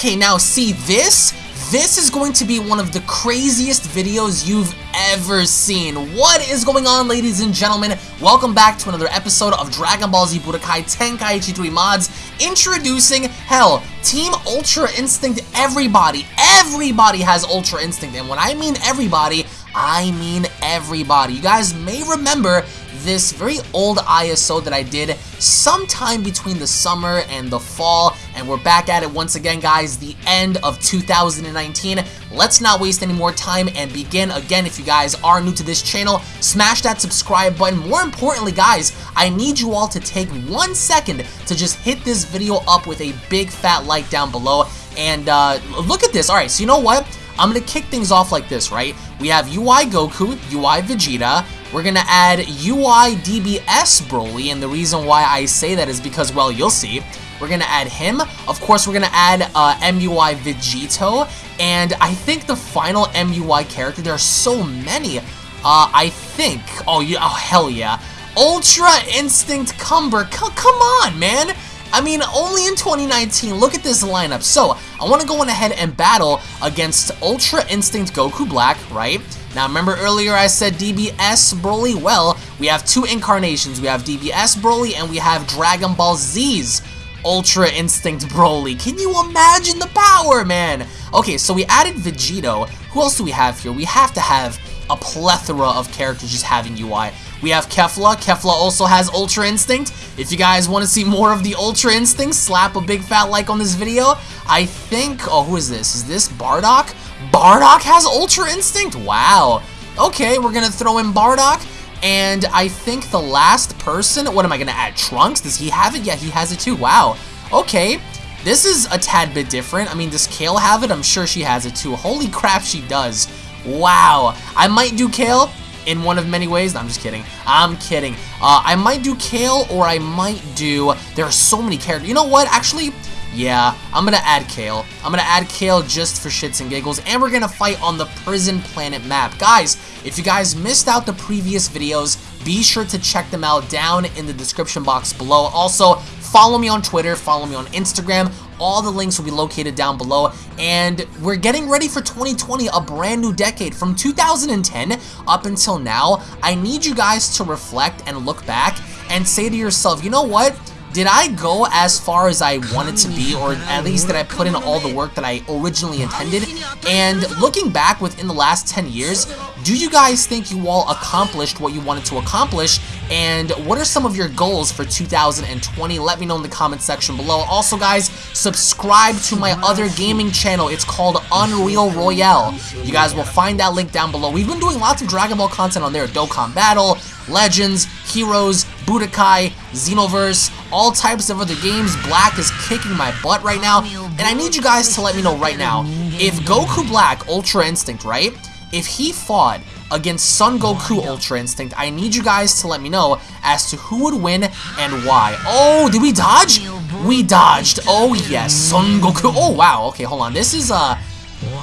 Okay, now see this? This is going to be one of the craziest videos you've ever seen. What is going on, ladies and gentlemen? Welcome back to another episode of Dragon Ball Z Budokai Tenkaichi 3 Mods. Introducing, hell, Team Ultra Instinct everybody. Everybody has Ultra Instinct. And when I mean everybody, I mean everybody. You guys may remember this very old ISO that I did sometime between the summer and the fall, and we're back at it once again, guys, the end of 2019. Let's not waste any more time and begin. Again, if you guys are new to this channel, smash that subscribe button. More importantly, guys, I need you all to take one second to just hit this video up with a big fat like down below. And uh, look at this. All right, so you know what? I'm going to kick things off like this, right? We have UI Goku, UI Vegeta, we're to add UI DBS Broly, and the reason why I say that is because, well, you'll see. We're to add him. Of course, we're to add uh, MUI Vegito, and I think the final MUI character, there are so many. Uh, I think, oh, yeah, oh, hell yeah. Ultra Instinct Cumber, C come on, man. I mean, only in 2019, look at this lineup. So, I want to go on ahead and battle against Ultra Instinct Goku Black, right? Now, remember earlier I said DBS Broly? Well, we have two incarnations. We have DBS Broly and we have Dragon Ball Z's Ultra Instinct Broly. Can you imagine the power, man? Okay, so we added Vegito. Who else do we have here? We have to have a plethora of characters just having UI. We have Kefla. Kefla also has Ultra Instinct. If you guys want to see more of the Ultra Instinct, slap a big fat like on this video. I think, oh, who is this? Is this Bardock? Bardock has Ultra Instinct? Wow. Okay, we're going to throw in Bardock. And I think the last person, what am I going to add? Trunks? Does he have it? Yeah, he has it too. Wow. Okay. This is a tad bit different. I mean, does Kale have it? I'm sure she has it too. Holy crap, she does. Wow. I might do Kale in one of many ways. No, I'm just kidding. I'm kidding. Uh, I might do Kale or I might do... There are so many characters. You know what? Actually, yeah, I'm gonna add Kale. I'm gonna add Kale just for shits and giggles, and we're gonna fight on the Prison Planet map. Guys, if you guys missed out the previous videos, be sure to check them out down in the description box below. Also, follow me on Twitter, follow me on Instagram. All the links will be located down below. And we're getting ready for 2020, a brand new decade. From 2010 up until now, I need you guys to reflect and look back and say to yourself, you know what? Did I go as far as I wanted to be, or at least did I put in all the work that I originally intended? And looking back within the last 10 years, do you guys think you all accomplished what you wanted to accomplish? And what are some of your goals for 2020? Let me know in the comment section below. Also, guys, subscribe to my other gaming channel. It's called Unreal Royale. You guys will find that link down below. We've been doing lots of Dragon Ball content on there. Dokkan Battle, Legends, Heroes, Budokai, Xenoverse, all types of other games. Black is kicking my butt right now, and I need you guys to let me know right now, if Goku Black Ultra Instinct, right, if he fought against Son Goku Ultra Instinct, I need you guys to let me know as to who would win and why. Oh, did we dodge? We dodged. Oh, yes. Son Goku. Oh, wow. Okay, hold on. This is, uh,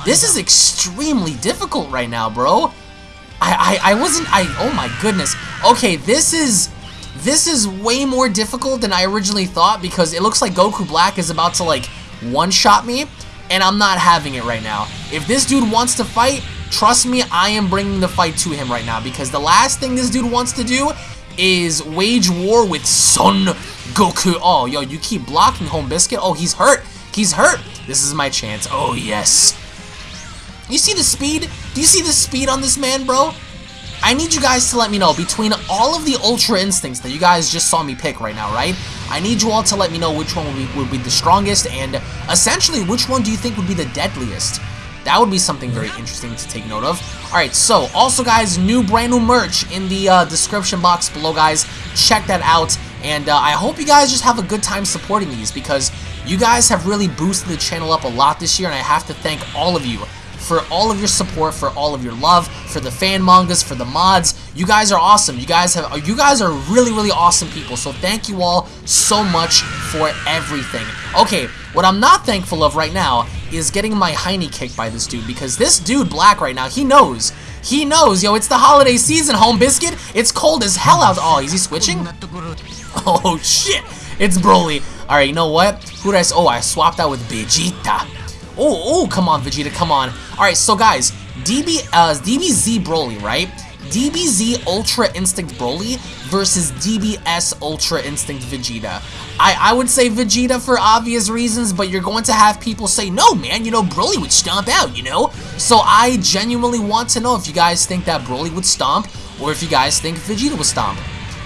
this is extremely difficult right now, bro. I, I, I wasn't, I, oh my goodness. Okay, this is, this is way more difficult than I originally thought because it looks like Goku Black is about to, like, one-shot me, and I'm not having it right now. If this dude wants to fight, trust me, I am bringing the fight to him right now because the last thing this dude wants to do is wage war with Son Goku. Oh, yo, you keep blocking Home Biscuit. Oh, he's hurt. He's hurt. This is my chance. Oh, yes. You see the speed? Do you see the speed on this man, bro? I need you guys to let me know between all of the Ultra Instincts that you guys just saw me pick right now, right? I need you all to let me know which one would be, would be the strongest and essentially which one do you think would be the deadliest? That would be something very interesting to take note of. Alright, so also guys, new brand new merch in the uh, description box below guys. Check that out. And uh, I hope you guys just have a good time supporting these because you guys have really boosted the channel up a lot this year and I have to thank all of you for all of your support, for all of your love, for the fan mangas, for the mods. You guys are awesome. You guys have you guys are really really awesome people. So thank you all so much for everything. Okay, what I'm not thankful of right now is getting my hiney kicked by this dude because this dude Black right now, he knows. He knows, yo, it's the holiday season, home biscuit. It's cold as hell out. Oh, is he switching? Oh shit. It's Broly. Alright, you know what? Who did Oh, I swapped out with Vegeta. Oh, oh, come on, Vegeta, come on. All right, so guys, DB, uh, DBZ Broly, right? DBZ Ultra Instinct Broly versus DBS Ultra Instinct Vegeta. I, I would say Vegeta for obvious reasons, but you're going to have people say, no, man, you know, Broly would stomp out, you know? So I genuinely want to know if you guys think that Broly would stomp, or if you guys think Vegeta would stomp.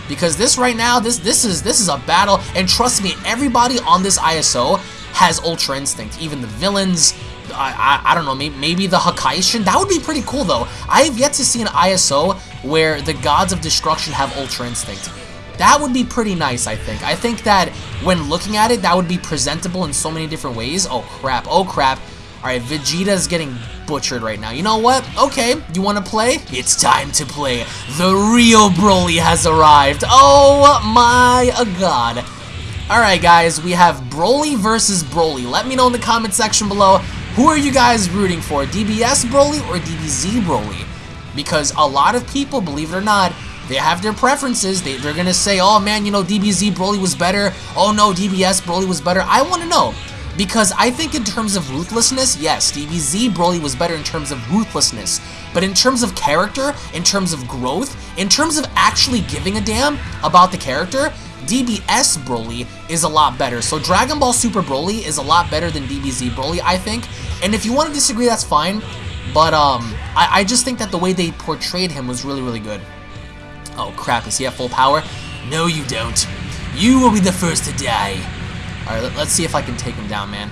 Because this right now, this this is this is a battle, and trust me, everybody on this ISO has Ultra Instinct. Even the villains, I, I, I don't know, maybe, maybe the Hakaishin. That would be pretty cool, though. I have yet to see an ISO where the Gods of Destruction have Ultra Instinct. That would be pretty nice, I think. I think that when looking at it, that would be presentable in so many different ways. Oh, crap. Oh, crap. Alright, Vegeta's getting butchered right now. You know what? Okay, you want to play? It's time to play. The real Broly has arrived. Oh my god. Alright guys, we have Broly versus Broly. Let me know in the comment section below, who are you guys rooting for? DBS Broly or DBZ Broly? Because a lot of people, believe it or not, they have their preferences. They, they're going to say, oh man, you know, DBZ Broly was better. Oh no, DBS Broly was better. I want to know. Because I think in terms of ruthlessness, yes, DBZ Broly was better in terms of ruthlessness. But in terms of character, in terms of growth, in terms of actually giving a damn about the character, DBS Broly is a lot better. So Dragon Ball Super Broly is a lot better than DBZ Broly, I think. And if you want to disagree, that's fine. But um, I, I just think that the way they portrayed him was really, really good. Oh crap, is he at full power? No, you don't. You will be the first to die. Alright, let's see if I can take him down, man.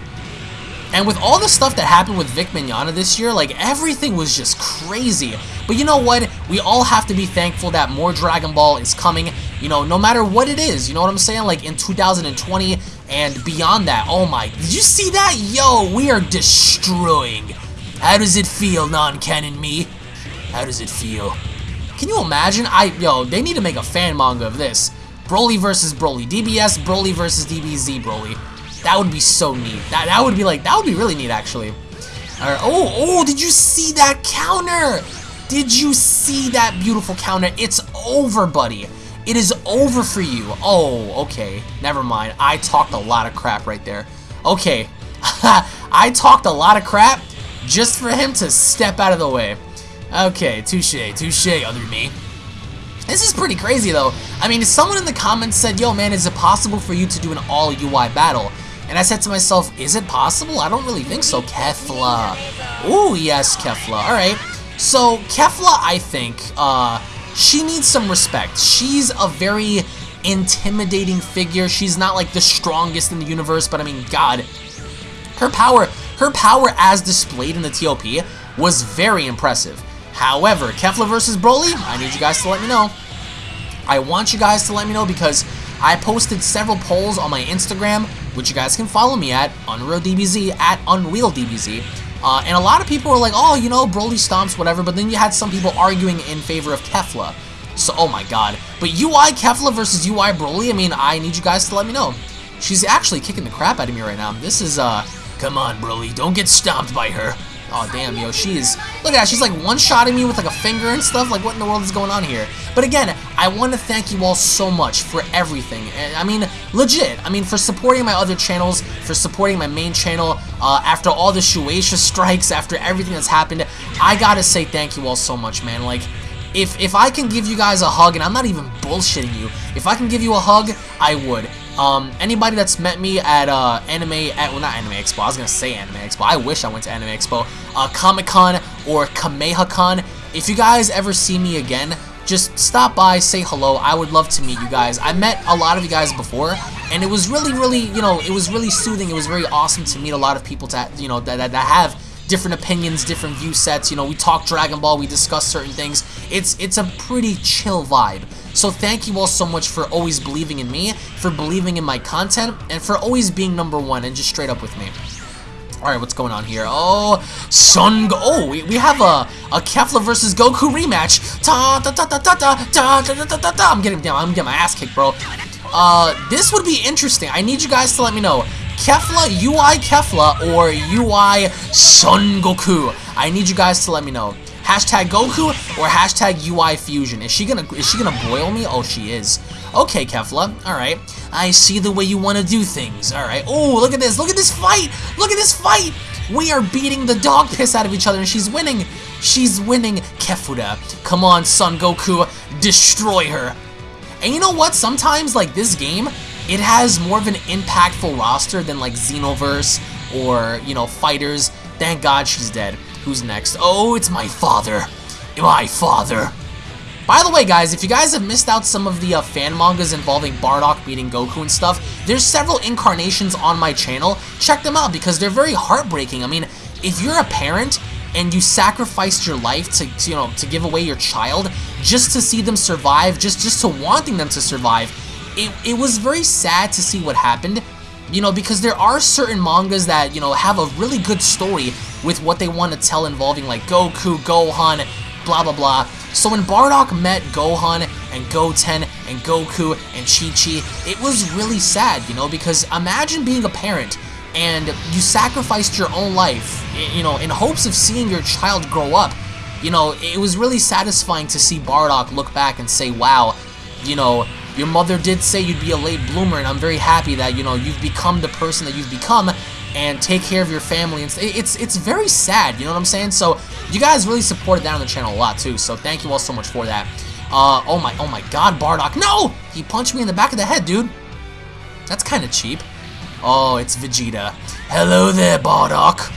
And with all the stuff that happened with Vic Mignogna this year, like, everything was just crazy. But you know what? We all have to be thankful that more Dragon Ball is coming, you know, no matter what it is. You know what I'm saying? Like, in 2020 and beyond that. Oh my, did you see that? Yo, we are destroying. How does it feel, non-canon me? How does it feel? Can you imagine? I, yo, they need to make a fan manga of this. Broly versus Broly. DBS Broly versus DBZ Broly. That would be so neat. That, that would be like, that would be really neat, actually. Alright, oh, oh, did you see that counter? Did you see that beautiful counter? It's over, buddy. It is over for you. Oh, okay. Never mind. I talked a lot of crap right there. Okay. I talked a lot of crap just for him to step out of the way. Okay, touche, touche, other me. This is pretty crazy, though. I mean, someone in the comments said, yo, man, is it possible for you to do an all-UI battle? And I said to myself, is it possible? I don't really think so. Kefla. Ooh, yes, Kefla. Alright. So, Kefla, I think, uh, she needs some respect. She's a very intimidating figure. She's not, like, the strongest in the universe, but, I mean, God. Her power, her power as displayed in the TOP was very impressive. However, Kefla versus Broly, I need you guys to let me know. I want you guys to let me know because I posted several polls on my Instagram, which you guys can follow me at, UnrealDBZ, at UnrealDBZ. Uh, and a lot of people were like, oh, you know, Broly stomps, whatever, but then you had some people arguing in favor of Kefla. So, oh my god. But UI Kefla versus UI Broly, I mean, I need you guys to let me know. She's actually kicking the crap out of me right now. This is, uh, come on, Broly, don't get stomped by her. Oh, damn, yo, she's... Look at that, she's like one-shotting me with like a finger and stuff. Like, what in the world is going on here? But again, I want to thank you all so much for everything. And, I mean, legit. I mean, for supporting my other channels, for supporting my main channel, uh, after all the Shueisha strikes, after everything that's happened, I gotta say thank you all so much, man. Like, if, if I can give you guys a hug, and I'm not even bullshitting you, if I can give you a hug, I would. Um, anybody that's met me at uh, Anime, at, well not Anime Expo, I was gonna say Anime Expo, I wish I went to Anime Expo, uh, Comic Con or Kameha Con, if you guys ever see me again, just stop by, say hello, I would love to meet you guys. I met a lot of you guys before, and it was really, really, you know, it was really soothing, it was very awesome to meet a lot of people to, you know, that, that, that have different opinions, different view sets, you know, we talk Dragon Ball, we discuss certain things, it's, it's a pretty chill vibe. So thank you all so much for always believing in me, for believing in my content, and for always being number one and just straight up with me. Alright, what's going on here? Oh, Son Go Oh, we, we have a, a Kefla versus Goku rematch. Ta ta ta ta ta ta ta ta ta ta ta I'm getting down. I'm getting my ass kicked, bro. Uh, this would be interesting. I need you guys to let me know. Kefla, UI Kefla, or UI Son Goku. I need you guys to let me know. Hashtag Goku or hashtag UI Fusion. Is she gonna is she gonna boil me? Oh, she is. Okay, Kefla. Alright. I see the way you want to do things. Alright. Oh, look at this. Look at this fight. Look at this fight. We are beating the dog piss out of each other and she's winning. She's winning Kefuda. Come on, Son Goku, destroy her. And you know what? Sometimes, like, this game, it has more of an impactful roster than, like, Xenoverse or, you know, Fighters. Thank God she's dead. Who's next? Oh, it's my father. My father. By the way, guys, if you guys have missed out some of the uh, fan mangas involving Bardock beating Goku and stuff, there's several incarnations on my channel. Check them out because they're very heartbreaking. I mean, if you're a parent and you sacrificed your life to, to, you know to give away your child just to see them survive just just to wanting them to survive it, it was very sad to see what happened you know because there are certain mangas that you know have a really good story with what they want to tell involving like Goku Gohan blah blah blah so when Bardock met Gohan and Goten and Goku and Chi-Chi it was really sad you know because imagine being a parent and you sacrificed your own life, you know, in hopes of seeing your child grow up. You know, it was really satisfying to see Bardock look back and say, wow, you know, your mother did say you'd be a late bloomer, and I'm very happy that, you know, you've become the person that you've become, and take care of your family. And it's, it's very sad, you know what I'm saying? So, you guys really supported that on the channel a lot, too, so thank you all so much for that. Uh, oh my, oh my god, Bardock, no! He punched me in the back of the head, dude. That's kind of cheap. Oh, it's Vegeta. Hello there, Bardock.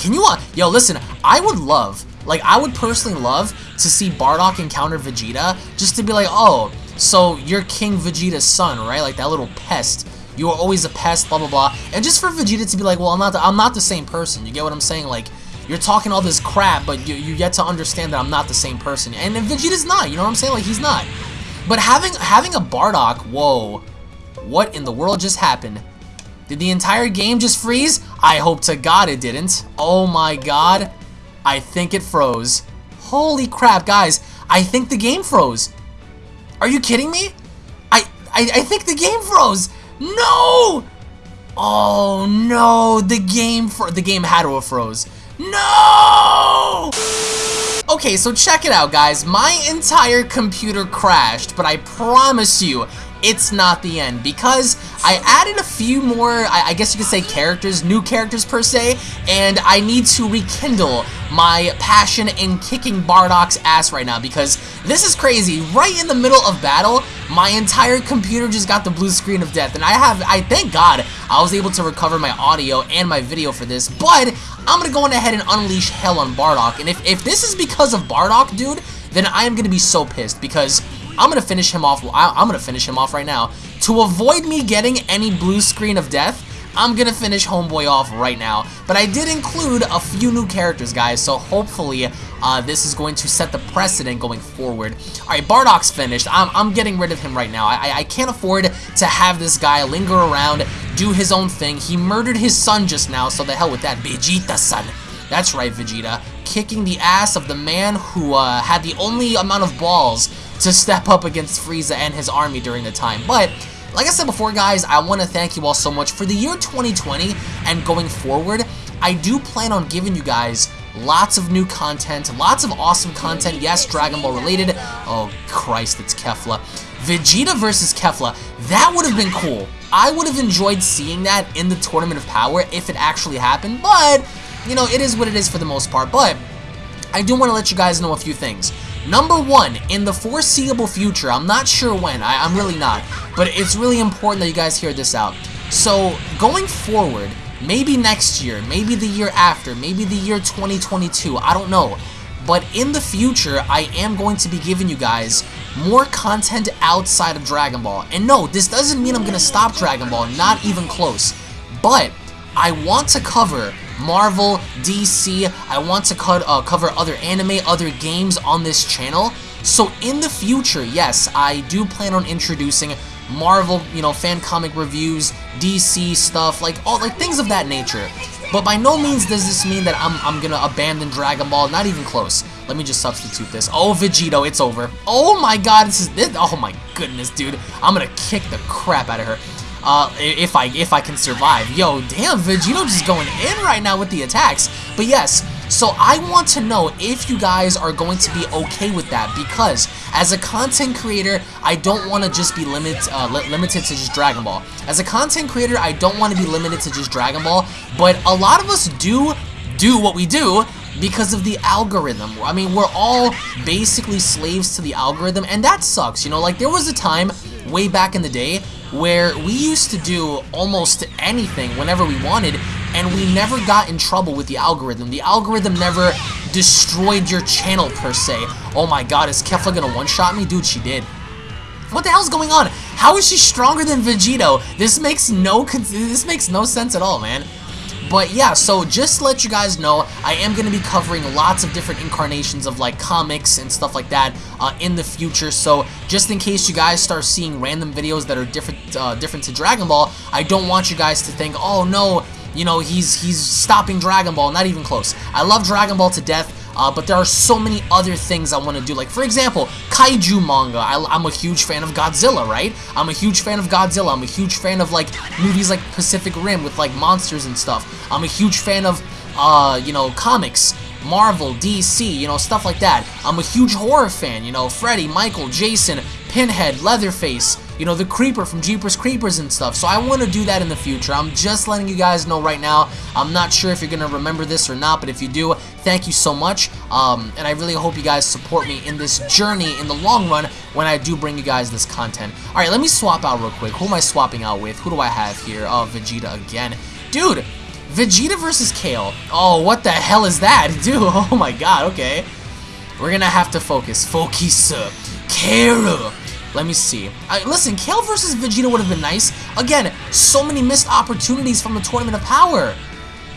Can you, uh, yo, listen, I would love, like, I would personally love to see Bardock encounter Vegeta, just to be like, oh, so you're King Vegeta's son, right? Like, that little pest. You were always a pest, blah, blah, blah. And just for Vegeta to be like, well, I'm not the, I'm not the same person. You get what I'm saying? Like, you're talking all this crap, but you, you get to understand that I'm not the same person. And, and Vegeta's not, you know what I'm saying? Like, he's not. But having, having a Bardock, whoa, what in the world just happened? Did the entire game just freeze? I hope to God it didn't. Oh my God. I think it froze. Holy crap, guys. I think the game froze. Are you kidding me? I, I, I think the game froze. No! Oh no, the game fro the game had to have froze. No! Okay, so check it out, guys. My entire computer crashed, but I promise you, it's not the end because I added a few more, I, I, guess you could say characters, new characters per se, and I need to rekindle my passion in kicking Bardock's ass right now because this is crazy. Right in the middle of battle, my entire computer just got the blue screen of death, and I have, I thank God, I was able to recover my audio and my video for this, but I'm gonna go on ahead and unleash hell on Bardock, and if, if this is because of Bardock, dude, then I am gonna be so pissed because I'm gonna finish him off. I'm gonna finish him off right now. To avoid me getting any blue screen of death, I'm gonna finish Homeboy off right now. But I did include a few new characters, guys, so hopefully uh, this is going to set the precedent going forward. Alright, Bardock's finished. I'm, I'm getting rid of him right now. I, I can't afford to have this guy linger around, do his own thing. He murdered his son just now, so the hell with that. Vegeta-son. That's right, Vegeta. Kicking the ass of the man who uh, had the only amount of balls to step up against Frieza and his army during the time. But, like I said before, guys, I want to thank you all so much for the year 2020 and going forward. I do plan on giving you guys lots of new content, lots of awesome content, yes, Dragon Ball related. Oh, Christ, it's Kefla. Vegeta versus Kefla, that would have been cool. I would have enjoyed seeing that in the Tournament of Power if it actually happened, but, you know, it is what it is for the most part. But, I do want to let you guys know a few things. Number one, in the foreseeable future, I'm not sure when, I, am really not, but it's really important that you guys hear this out. So, going forward, maybe next year, maybe the year after, maybe the year 2022, I don't know. But in the future, I am going to be giving you guys more content outside of Dragon Ball. And no, this doesn't mean I'm going to stop Dragon Ball, not even close. But I want to cover Marvel, DC. I want to cut, uh, cover other anime, other games on this channel. So in the future, yes, I do plan on introducing Marvel, you know, fan comic reviews, DC stuff, like all like things of that nature. But by no means does this mean that I'm, I'm gonna abandon Dragon Ball, not even close. Let me just substitute this. Oh, Vegito, it's over. Oh my god, this is, this, oh my goodness, dude. I'm gonna kick the crap out of her. Uh, if I if I can survive. Yo, damn, Vegito just going in right now with the attacks. But yes, So I want to know if you guys are going to be okay with that because as a content creator, I don't want to just be limit, uh, li limited to just Dragon Ball. As a content creator, I don't want to be limited to just Dragon Ball, but a lot of us do do what we do because of the algorithm. I mean, we're all basically slaves to the algorithm, and that sucks, you know? Like, there was a time way back in the day where we used to do almost anything whenever we wanted, and we never got in trouble with the algorithm. The algorithm never destroyed your channel, per se. Oh my god, is Kefla gonna one-shot me? Dude, she did. What the hell's going on? How is she stronger than Vegito? This makes no this makes no sense at all, man. But yeah, so just to let you guys know, I am going to be covering lots of different incarnations of like comics and stuff like that uh, in the future. So just in case you guys start seeing random videos that are different, uh, different to Dragon Ball, I don't want you guys to think, oh no, you know, he's he's stopping Dragon Ball. Not even close. I love Dragon Ball to death. Uh, but there are so many other things I want to do. Like, for example, kaiju manga. I, am a huge fan of Godzilla, right? I'm a huge fan of Godzilla. I'm a huge fan of, like, movies like Pacific Rim with, like, monsters and stuff. I'm a huge fan of, uh, you know, comics. Marvel, DC, you know, stuff like that. I'm a huge horror fan, you know, Freddy, Michael, Jason, Pinhead, Leatherface, you know, the Creeper from Jeepers Creepers and stuff. So I want to do that in the future. I'm just letting you guys know right now. I'm not sure if you're going to remember this or not, but if you do, thank you so much. Um, and I really hope you guys support me in this journey in the long run when I do bring you guys this content. Alright, let me swap out real quick. Who am I swapping out with? Who do I have here? Oh, Vegeta again. Dude, Vegeta versus Kale. Oh, what the hell is that? Dude, oh my god, okay. We're gonna have to focus. Focus. Kale. Let me see. Listen, Kale versus Vegeta would have been nice. Again, so many missed opportunities from the Tournament of Power.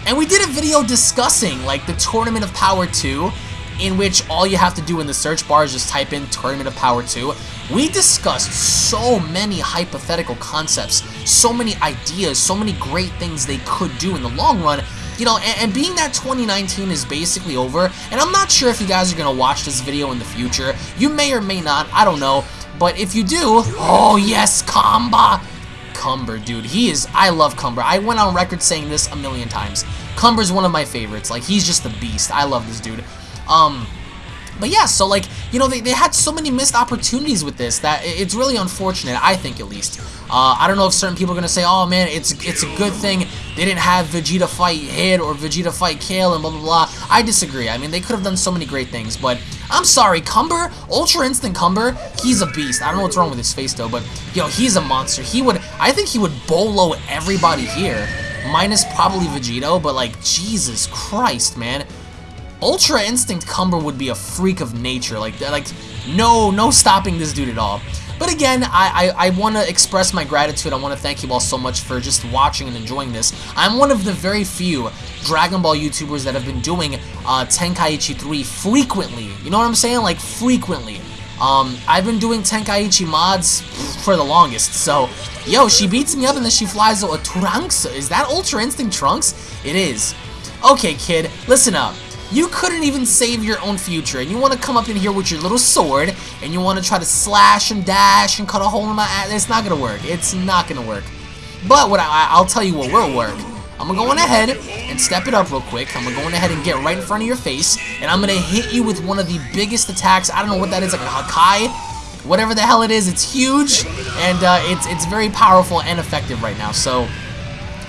And we did a video discussing, like, the Tournament of Power 2, in which all you have to do in the search bar is just type in Tournament of Power 2. We discussed so many hypothetical concepts, so many ideas, so many great things they could do in the long run, you know, and, and, being that 2019 is basically over, and I'm not sure if you guys are going to watch this video in the future, you may or may not, I don't know, but if you do, oh yes, Kamba! Cumber, dude, he is, I love Cumber. I went on record saying this a million times. Cumber's one of my favorites. Like, he's just a beast. I love this dude. Um, but yeah, so like, you know, they, they had so many missed opportunities with this that it's really unfortunate, I think at least. Uh, I don't know if certain people are going to say, oh man, it's it's a good thing they didn't have Vegeta fight Hit or Vegeta fight Kale and blah blah blah. I disagree. I mean, they could have done so many great things, but I'm sorry, Cumber, Ultra Instant Cumber, he's a beast. I don't know what's wrong with his face though, but yo, he's a monster. He would, I think he would bolo everybody here, minus probably Vegito, but like, Jesus Christ, man. Ultra Instinct Cumber would be a freak of nature. Like, like no, no stopping this dude at all. But again, I, I, I want to express my gratitude. I want to thank you all so much for just watching and enjoying this. I'm one of the very few Dragon Ball YouTubers that have been doing uh, Tenkaichi 3 frequently. You know what I'm saying? Like, frequently. Um, I've been doing Tenkaichi mods for the longest, so... Yo, she beats me up and then she flies a Trunks. Is that Ultra Instinct Trunks? It is. Okay, kid, listen up. You couldn't even save your own future, and you want to come up in here with your little sword, and you want to try to slash and dash and cut a hole in my ass. It's not going to work. It's not going to work. But what I, I'll tell you what will work. I'm going to go on ahead and step it up real quick. I'm going to go on ahead and get right in front of your face, and I'm going to hit you with one of the biggest attacks. I don't know what that is, like a Hakai? Whatever the hell it is, it's huge, and uh, it's, it's very powerful and effective right now. So,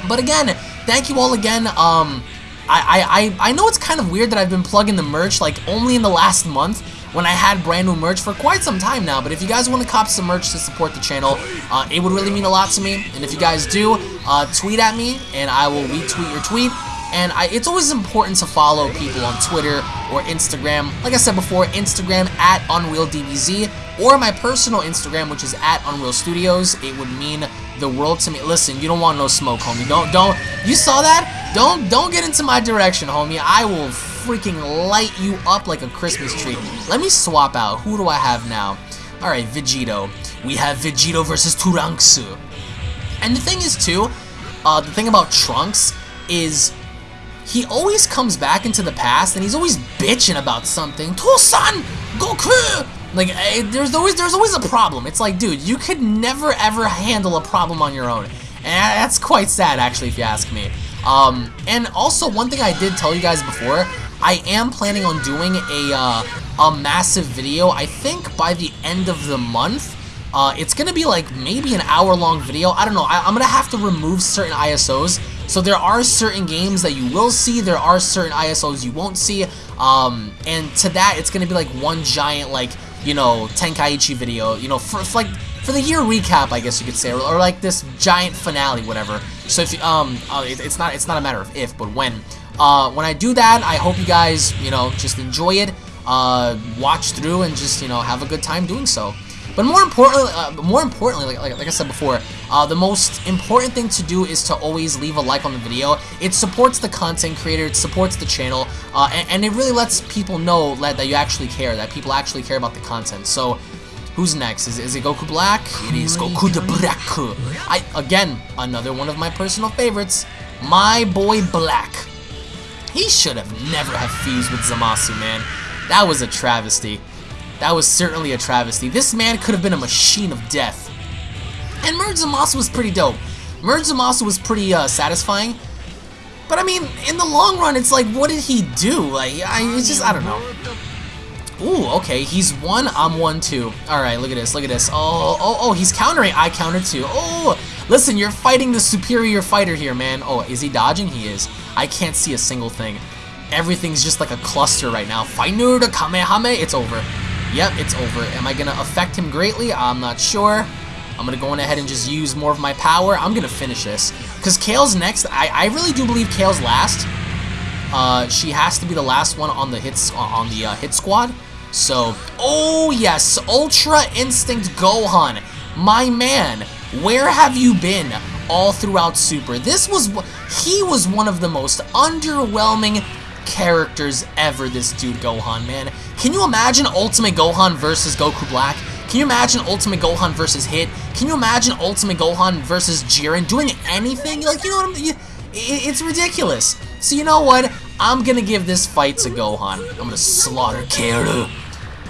but again, thank you all again. Um, I, I, I know it's kind of weird that I've been plugging the merch like only in the last month when I had brand new merch for quite some time now. But if you guys want to cop some merch to support the channel, uh, it would really mean a lot to me. And if you guys do, uh, tweet at me and I will retweet your tweet. And I, it's always important to follow people on Twitter or Instagram. Like I said before, Instagram at UnrealDBZ or my personal Instagram, which is at Unreal Studios. It would mean the world to me. Listen, you don't want no smoke, homie. Don't, don't. You saw that? Don't, don't get into my direction, homie. I will freaking light you up like a Christmas tree. Let me swap out. Who do I have now? All right, Vegito. We have Vegito versus Trunks. And the thing is, too, uh, the thing about Trunks is he always comes back into the past and he's always bitching about something. Tosan! Goku! Like, eh, there's always there's always a problem. It's like, dude, you could never ever handle a problem on your own. And that's quite sad, actually, if you ask me. Um, and also, one thing I did tell you guys before, I am planning on doing a, uh, a massive video, I think by the end of the month. Uh, it's going to be like maybe an hour long video. I don't know. I, am going to have to remove certain ISOs. So there are certain games that you will see. There are certain ISOs you won't see. Um, and to that, it's to be like one giant, like, you know, Tenkaichi video. You know, for, for like for the year recap, I guess you could say, or, or like this giant finale, whatever. So if you, um, uh, it, it's not it's not a matter of if, but when. Uh, when I do that, I hope you guys, you know, just enjoy it, uh, watch through, and just you know have a good time doing so. But more importantly, uh, more importantly, like, like, like, I said before, uh, the most important thing to do is to always leave a like on the video. It supports the content creator, it supports the channel, uh, and, and, it really lets people know that, that you actually care, that people actually care about the content. So, who's next? Is, is it Goku Black? It is Goku the Black. I Again, another one of my personal favorites, my boy Black. He should have never have fused with Zamasu, man. That was a travesty. That was certainly a travesty. This man could have been a machine of death. And Merge Zamasu was pretty dope. Merge Zamasu was pretty uh, satisfying. But I mean, in the long run, it's like, what did he do? Like, I, it's just, I don't know. Ooh, okay, he's one, I'm one too. Alright, look at this, look at this. Oh, oh, oh, he's countering, I counter too. Oh, listen, you're fighting the superior fighter here, man. Oh, is he dodging? He is. I can't see a single thing. Everything's just like a cluster right now. Final the Kamehame, it's over. Yep, it's over. Am I going to affect him greatly? I'm not sure. I'm going to go on ahead and just use more of my power. I'm going to finish this. Because Kale's next. I, I really do believe Kale's last. Uh, she has to be the last one on the hits on the uh, hit squad. So, oh yes, Ultra Instinct Gohan. My man, where have you been all throughout Super? This was, he was one of the most underwhelming characters ever, this dude Gohan, man. Can you imagine Ultimate Gohan versus Goku Black? Can you imagine Ultimate Gohan versus Hit? Can you imagine Ultimate Gohan versus Jiren doing anything? Like, you know what I mean? It's ridiculous. So you know what? I'm gonna give this fight to Gohan. I'm gonna slaughter Kaoru.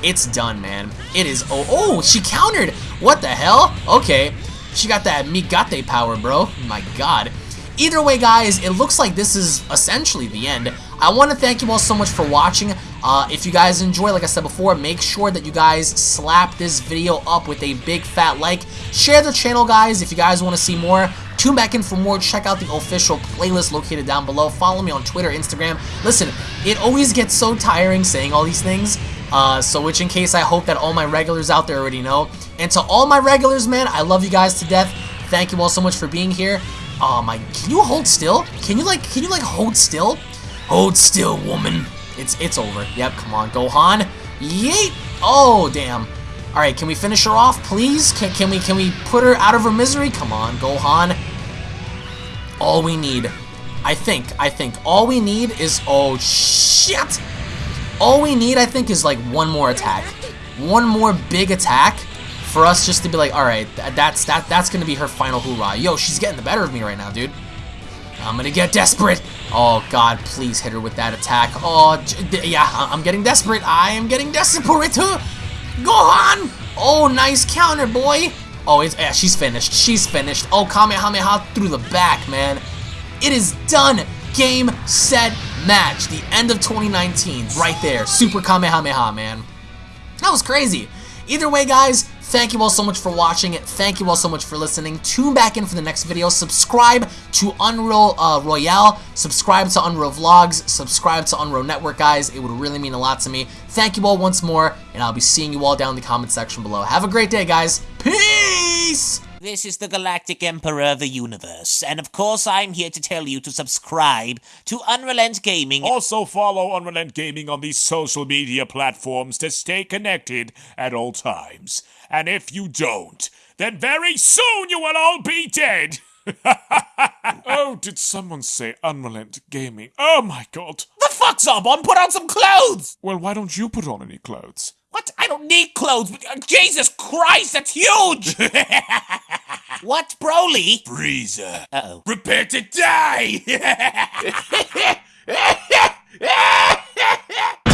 It's done, man. It is. Oh, oh, she countered. What the hell? Okay. She got that Migatte power, bro. My god. Either way, guys, it looks like this is essentially the end. I want to thank you all so much for watching. Uh, if you guys enjoy, like I said before, make sure that you guys slap this video up with a big fat like. Share the channel, guys, if you guys want to see more. Tune back in for more. Check out the official playlist located down below. Follow me on Twitter, Instagram. Listen, it always gets so tiring saying all these things. Uh, so which in case I hope that all my regulars out there already know. And to all my regulars, man, I love you guys to death. Thank you all so much for being here. Oh my, can you hold still? Can you like, can you like hold still? Hold still, woman. It's, it's over. Yep, come on, Gohan. Yeet! Oh, damn. Alright, can we finish her off, please? Can, can we, can we put her out of her misery? Come on, Gohan. All we need, I think, I think, all we need is, oh, shit! All we need, I think, is like one more attack. One more big attack for us just to be like, all right, that's that that's gonna be her final hoorah. Yo, she's getting the better of me right now, dude. I'm gonna get desperate. Oh God, please hit her with that attack. Oh yeah, I'm getting desperate. I am getting desperate. Go on. Oh, nice counter, boy. Oh, yeah, she's finished. She's finished. Oh, Kamehameha through the back, man. It is done. Game, set, match. The end of 2019. Right there. Super Kamehameha, man. That was crazy. Either way, guys, Thank you all so much for watching. It. Thank you all so much for listening. Tune back in for the next video. Subscribe to Unreal uh, Royale. Subscribe to Unreal Vlogs. Subscribe to Unreal Network, guys. It would really mean a lot to me. Thank you all once more, and I'll be seeing you all down in the comment section below. Have a great day, guys. Peace! This is the Galactic Emperor of the Universe, and of course I'm here to tell you to subscribe to Unrelent Gaming. Also follow Unrelent Gaming on these social media platforms to stay connected at all times. And if you don't, then very soon you will all be dead. oh, did someone say Unrelent Gaming? Oh my god. The fuck's up? On put on some clothes! Well, why don't you put on any clothes? What? I don't need clothes. Jesus Christ, that's huge! what, Broly? Freezer. Uh-oh. Prepare to die!